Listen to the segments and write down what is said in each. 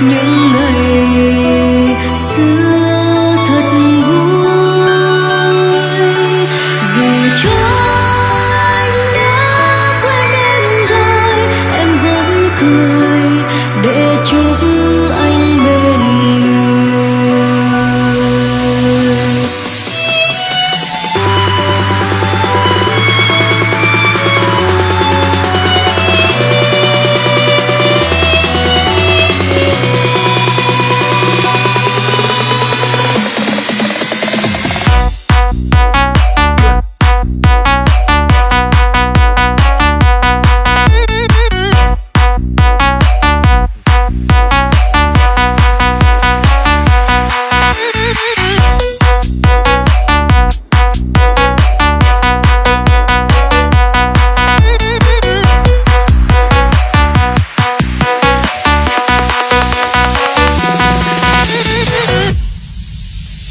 những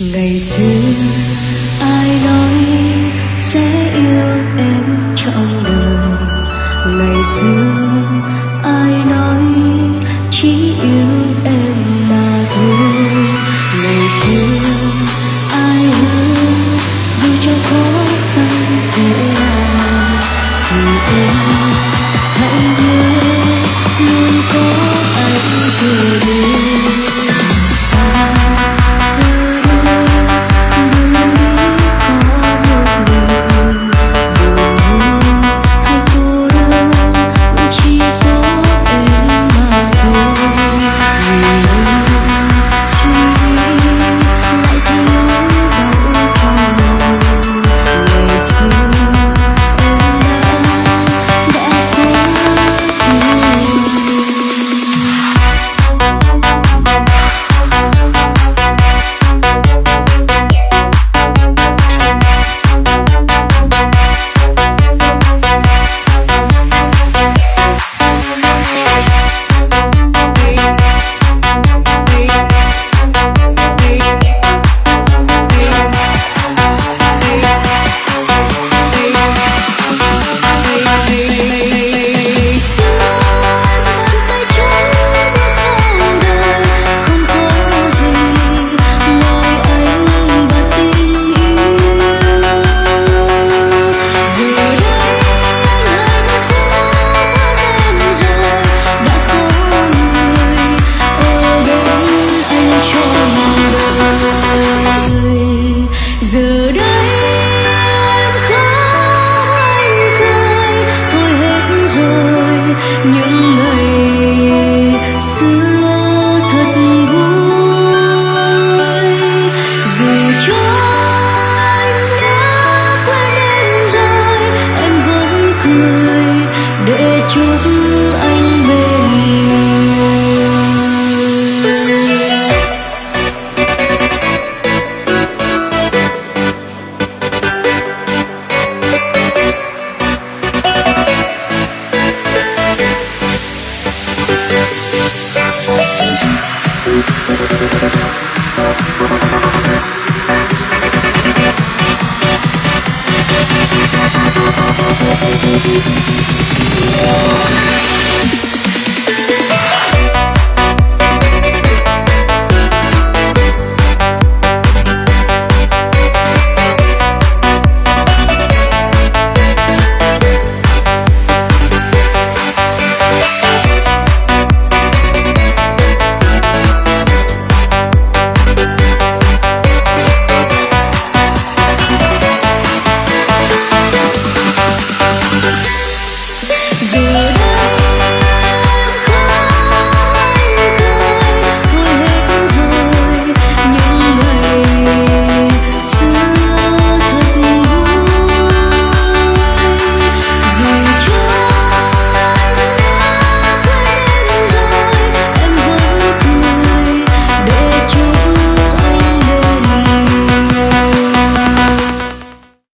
ngày xưa ai nói sẽ yêu em trong đời? Ngày xưa giờ đây em khóc anh cười thôi hết rồi, những ngày xưa thật vui. Dù cho anh đã quên em rồi, em vẫn cười để chúc Música you